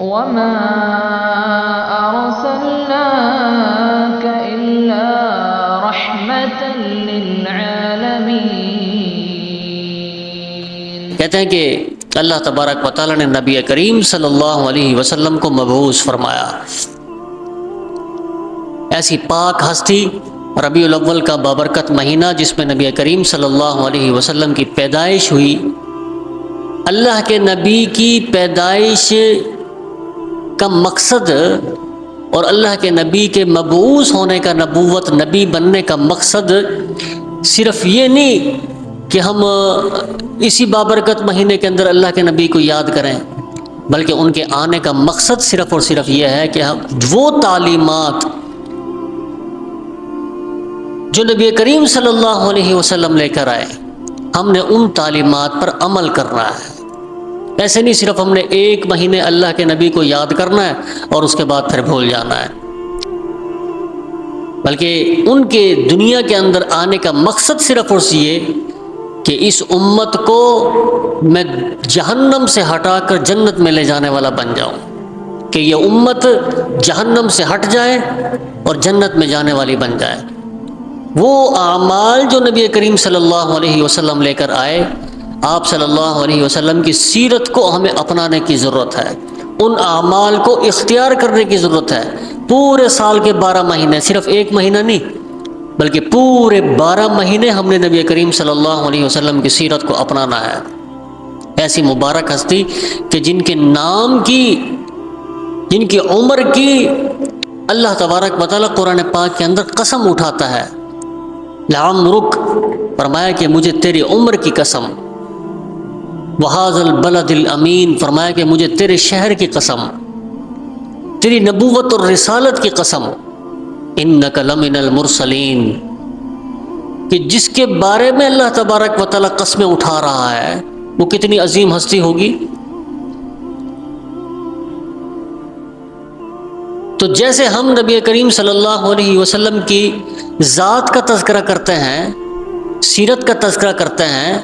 وما أرسلناك إلا رحمة للعالمين کہتے ہیں کہ اللہ تبارک و تعالیٰ نے نبی کریم صلی اللہ علیہ وسلم کو مبعوث فرمایا۔ ایسی پاک ہستی ربیع الاول کا بابرکت مہینہ جس میں نبی کریم صلی اللہ علیہ وسلم کی پیدائش ہوئی، اللہ کے نبی کی پیدائش کا مقصد اور اللہ کے نبی کے مبعوث ہونے کا نبوت، نبی بننے کا مقصد صرف یہ نہیں کہ ہم اسی بابرکت مہینے کے اندر اللہ کے نبی کو یاد کریں، بلکہ ان کے آنے کا مقصد صرف اور صرف یہ ہے کہ ہم وہ تعلیمات جو نبی کریم صلی اللہ علیہ وسلم لے کر آئے، ہم نے ان تعلیمات پر عمل کرنا ہے۔ ایسے نہیں صرف ہم نے ایک مہینے اللہ کے نبی کو یاد کرنا ہے اور اس کے بعد پھر بھول جانا ہے۔ بلکہ ان کے دنیا کے اندر آنے کا مقصد صرف اور یہ کہ اس امت کو میں جہنم سے ہٹا کر جنت میں لے جانے والا بن جاؤں۔ کہ یہ امت جہنم سے ہٹ جائے اور جنت میں جانے والی بن جائے۔ وہ اعمال جو نبی کریم صلی اللہ علیہ وسلم لے کر آئے آپ صلی اللہ علیہ وسلم کی سیرت کو ہمیں اپنانے کی ضرورت ہے۔ ان اعمال کو اختیار کرنے کی ضرورت ہے۔ پورے سال کے بارہ مہینے، صرف ایک مہینہ نہیں، بلکہ پورے بارہ مہینے ہم نے نبی کریم صلی اللہ علیہ وسلم کی سیرت کو اپنانا ہے۔ ایسی مبارک ہستی کہ جن کے نام کی، جن کی عمر کی اللہ تبارک مطالعہ قرآن پاک کے اندر قسم اٹھاتا ہے۔ لعم رک، فرمایا کہ مجھے تیری عمر کی قسم۔ وحاظ البلد الامین فرمایا کہ مجھے تیرے شہر کی قسم، تیری نبوت اور رسالت کی قسم انک لمن المرسلین کہ جس کے بارے میں اللہ تبارک و تعالیٰ قسمیں اٹھا رہا ہے، وہ کتنی عظیم ہستی ہوگی؟ تو جیسے ہم نبی کریم صلی اللہ علیہ وسلم کی ذات کا تذکرہ کرتے ہیں، سیرت کا تذکرہ کرتے ہیں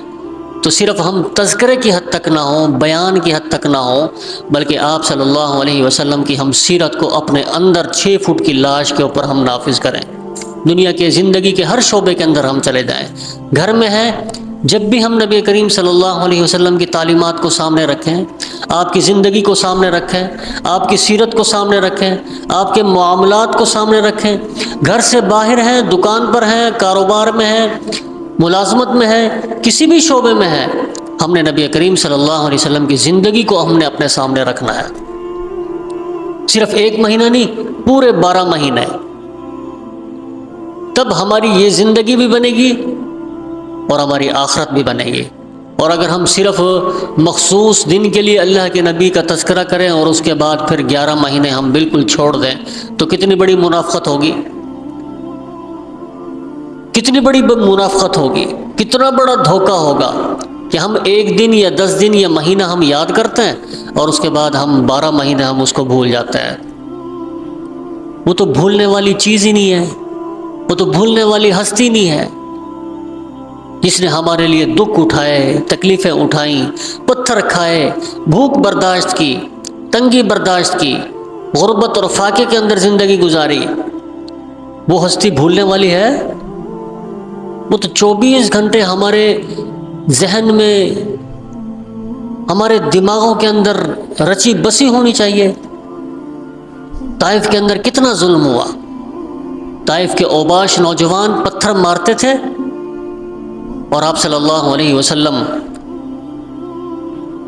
تو صرف ہم تذکرے کی حد تک نہ ہوں، بیان کی حد تک نہ ہوں، بلکہ آپ صلی اللہ علیہ وسلم کی ہم سیرت کو اپنے اندر چھ فٹ کی لاش کے اوپر ہم نافذ کریں۔ دنیا کے زندگی کے ہر شعبے کے اندر ہم چلے جائیں۔ گھر میں ہیں، جب بھی ہم نبی کریم صلی اللہ علیہ وسلم کی تعلیمات کو سامنے رکھیں، آپ کی زندگی کو سامنے رکھیں، آپ کی سیرت کو سامنے رکھیں، آپ کے معاملات کو سامنے رکھیں۔ گھر سے باہر ہیں، دکان پر ہیں، کاروبار میں ہیں ملازمت میں ہے، کسی بھی شعبے میں ہے۔ ہم نے نبی کریم صلی اللہ علیہ وسلم کی زندگی کو ہم نے اپنے سامنے رکھنا ہے۔ صرف ایک مہینہ نہیں، پورے بارہ مہینے۔ تب ہماری یہ زندگی بھی بنے گی اور ہماری آخرت بھی بنے گی۔ اور اگر ہم صرف مخصوص دن کے لیے اللہ کے نبی کا تذکرہ کریں اور اس کے بعد پھر گیارہ مہینے ہم بالکل چھوڑ دیں، تو کتنی بڑی منافقت ہوگی۔ کتنی بڑی منافقت ہوگی، کتنا بڑا دھوکہ ہوگا کہ ہم ایک دن یا دس دن یا مہینہ ہم یاد کرتے ہیں اور اس کے بعد ہم بارہ مہینے ہم اس کو بھول جاتے ہیں۔ وہ تو بھولنے والی چیز ہی نہیں ہے، وہ تو بھولنے والی ہستی نہیں ہے۔ جس نے ہمارے لیے دکھ اٹھائے، تکلیفیں اٹھائیں، پتھر کھائے، بھوک برداشت کی، تنگی برداشت کی، غربت اور فاقے کے اندر زندگی گزاری، وہ ہستی بھولنے والی ہے؟ وہ تو چوبیس گھنٹے ہمارے ذہن میں، ہمارے دماغوں کے اندر رچی بسی ہونی چاہیے۔ طائف کے اندر کتنا ظلم ہوا۔ طائف کے اوباش نوجوان پتھر مارتے تھے اور آپ صلی اللہ علیہ وسلم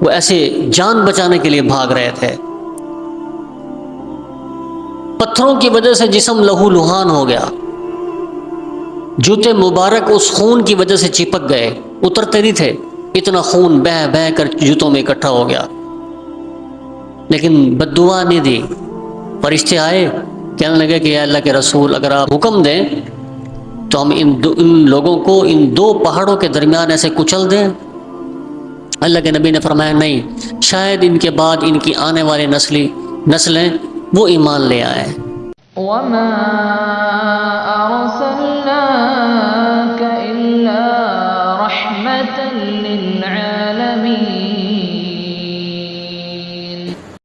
وہ ایسے جان بچانے کے لیے بھاگ رہے تھے۔ پتھروں کی وجہ سے جسم لہو لہان ہو گیا۔ جوتے مبارک اس خون کی وجہ سے چپک گئے، اترتے نہیں تھے۔ اتنا خون بہ بہ کر جوتوں میں اکٹھا ہو گیا۔ لیکن بد دعا نہیں دی۔ فرشتے آئے، کہنے لگے کہ اللہ کے رسول، اگر آپ حکم دیں تو ہم ان دو ان لوگوں کو ان دو پہاڑوں کے درمیان ایسے کچل دیں۔ اللہ کے نبی نے فرمایا، نہیں، شاید ان کے بعد ان کی آنے والی نسلی نسلیں وہ ایمان لے آئے۔ وما